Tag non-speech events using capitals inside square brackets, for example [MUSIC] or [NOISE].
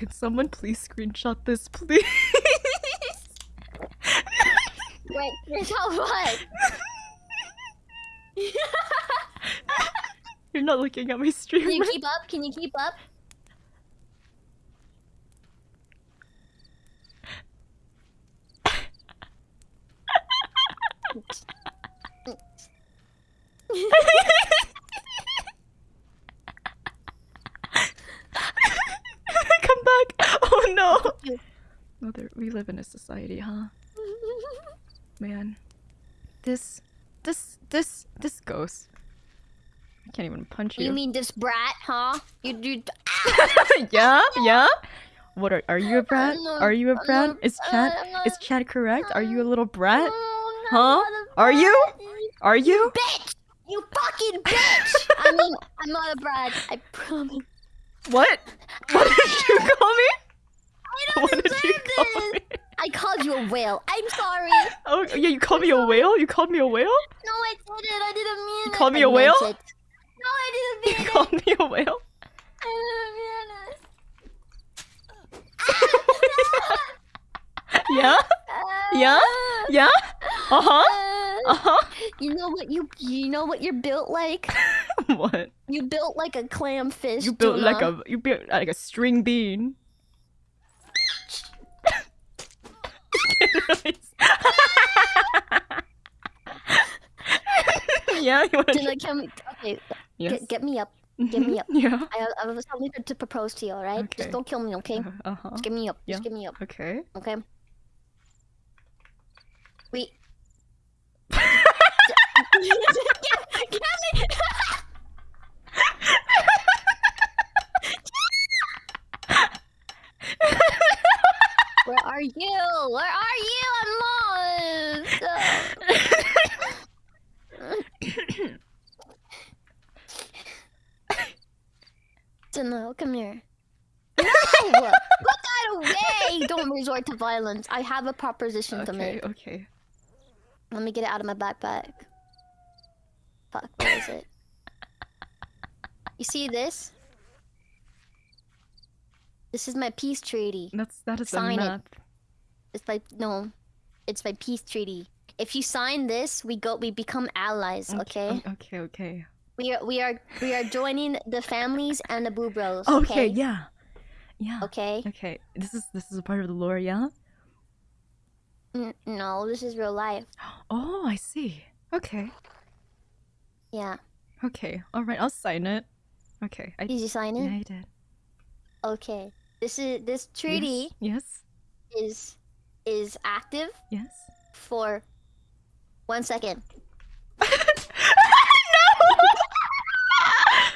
Can someone please screenshot this, please? Wait, screenshot what? [LAUGHS] You're not looking at my stream. Can you keep up? Can you keep up? Come back! Oh no! You- [LAUGHS] Mother, we live in a society, huh? [LAUGHS] Man. This, this, this, this ghost. I can't even punch you. You mean this brat, huh? You do. yeah, [LAUGHS] yeah. What are are you a brat? Are you a brat? Is Chad is Chad correct? Are you a little brat? Huh? Are you? Are you? Bitch! You fucking bitch! I mean, I'm not a brat. I promise. What? What did you me? I don't What did you deserve call this. me? I called you a whale. I'm sorry. [LAUGHS] Oh yeah, you called me a whale. You called me a whale. No, I didn't. I didn't mean You it. called me I a whale? it. No, I didn't You mean it. called me a whale. I didn't mean it. [LAUGHS] Yeah. Yeah? Yeah. Uh huh. Uh huh. You know what you you know what you're built like? [LAUGHS] What? You built like a clam fish. You built like a you built like a string bean. [LAUGHS] yeah, you wanna Tuna, can we, okay, yes. get, get me up. Get me up. yeah. I, I have something to propose to you, alright? Okay. Just don't kill me, okay? Uh huh. Just get me up. Yeah. Just get me up, Okay. okay? Wait. [LAUGHS] get, get me! Where are you? Where are you? I'm lost. Janelle, come here. No! Put that away! Don't resort to violence. I have a proposition to make. Okay. Let me get it out of my backpack. Fuck, where is it? You see this? This is my peace treaty. That's that is Sign a it. It's my no, it's my peace treaty. If you sign this, we go, we become allies. Okay. Okay. Okay. We are, we are, we are joining the families and the boo bros. Okay. Okay. Yeah. Yeah. Okay. Okay. This is this is a part of the lore. Yeah. N- no, this is real life. [GASPS] Oh, I see. Okay. Yeah. Okay. All right. I'll sign it. Okay. I Did you sign it? yeah, I did. Okay. This is this treaty Yes. is is active Yes. for one second.